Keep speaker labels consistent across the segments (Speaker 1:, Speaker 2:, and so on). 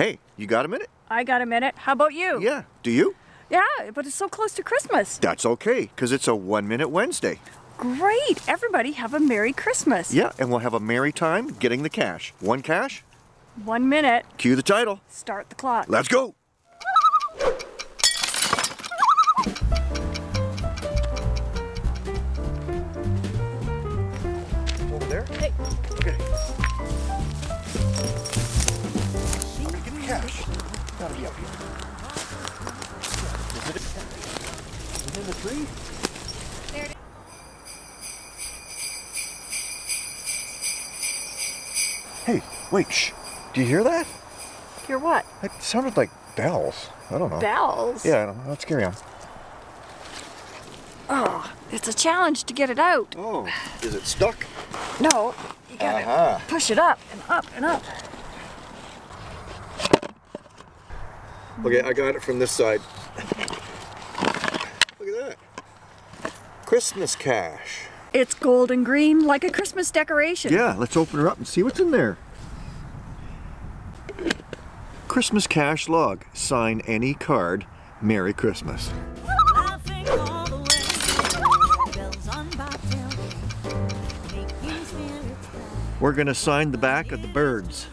Speaker 1: Hey, you got a minute?
Speaker 2: I got a minute. How about you?
Speaker 1: Yeah. Do you?
Speaker 2: Yeah, but it's so close to Christmas.
Speaker 1: That's okay, because it's a One Minute Wednesday.
Speaker 2: Great. Everybody have a Merry Christmas.
Speaker 1: Yeah, and we'll have a merry time getting the cache. One cache,
Speaker 2: One minute.
Speaker 1: cue the title.
Speaker 2: Start the clock.
Speaker 1: Let's go. Over there?
Speaker 2: Hey.
Speaker 1: Okay. Give cash. Gotta be up here. Is it, is it in the tree? There it is. Hey, wait, shh. Do you hear that?
Speaker 2: Hear what?
Speaker 1: It sounded like bells. I don't know.
Speaker 2: Bells.
Speaker 1: Yeah, I don't know. Let's carry on.
Speaker 2: Oh, it's a challenge to get it out.
Speaker 1: Oh, is it stuck?
Speaker 2: No, you gotta
Speaker 1: Uh-huh.
Speaker 2: push it up and up and up.
Speaker 1: Okay, I got it from this side. Look at that. Christmas cache.
Speaker 2: It's gold and green like a Christmas decoration.
Speaker 1: Yeah, let's open her up and see what's in there. Christmas cache log. Sign any card. Merry Christmas.
Speaker 3: Laughing all the way. Bells on bobtail making spirits bright.
Speaker 1: We're gonna sign the back of the birds.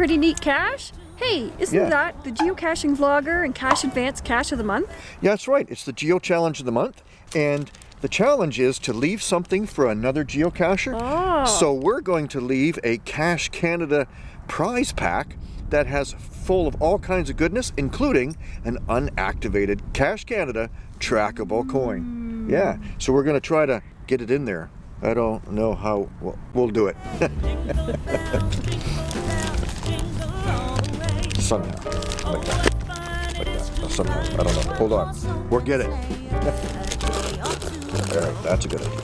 Speaker 2: Pretty neat, Cache. Hey, isn't
Speaker 1: Yeah.
Speaker 2: that the geocaching vlogger and Cache Advance Cache of the Month?
Speaker 1: Yeah, that's right. It's the Geo Challenge of the month. And the challenge is to leave something for another geocacher.
Speaker 2: Oh.
Speaker 1: So we're going to leave a Cache Canada prize pack that has full of all kinds of goodness, including an unactivated Cache Canada trackable coin. Yeah, so we're going to try to get it in there. I don't know how we'll, we'll do it somehow. Like that. Like that. Somehow. I don't know. Hold on. We'll get it.
Speaker 3: sleigh. A day or two
Speaker 1: All right, that's a good idea.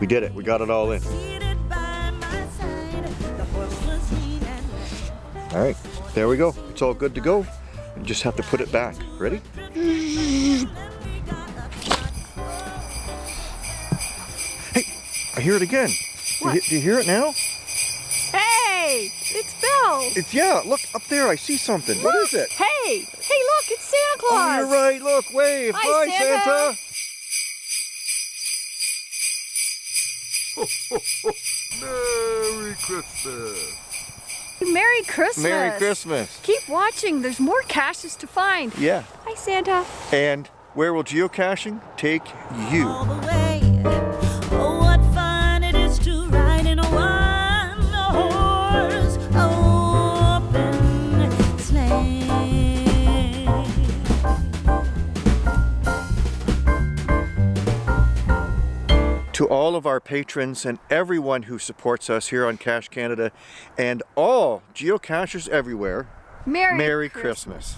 Speaker 1: We did it. We got it all in.
Speaker 3: seated by my side. The horse was lean and red.
Speaker 1: All right, there we go. It's all good to go. You just have to put it back. Ready? Hey, I hear it again. Do you, do you hear it now?
Speaker 2: Hey, it's Bells.
Speaker 1: It's yeah. Look up there. I see something. What is it?
Speaker 2: Hey, hey, look, it's Santa oh, Claus.
Speaker 1: Oh, you're right. Look, wave.
Speaker 2: Hi, Santa.
Speaker 1: Merry Christmas.
Speaker 2: Merry Christmas.
Speaker 1: Merry Christmas.
Speaker 2: Keep watching. There's more caches to find.
Speaker 1: Yeah.
Speaker 2: Hi, Santa.
Speaker 1: And where will geocaching take you?
Speaker 3: To
Speaker 1: all of our patrons and everyone who supports us here on Cache Canada and all geocachers everywhere,
Speaker 2: Merry,
Speaker 1: Merry Christmas.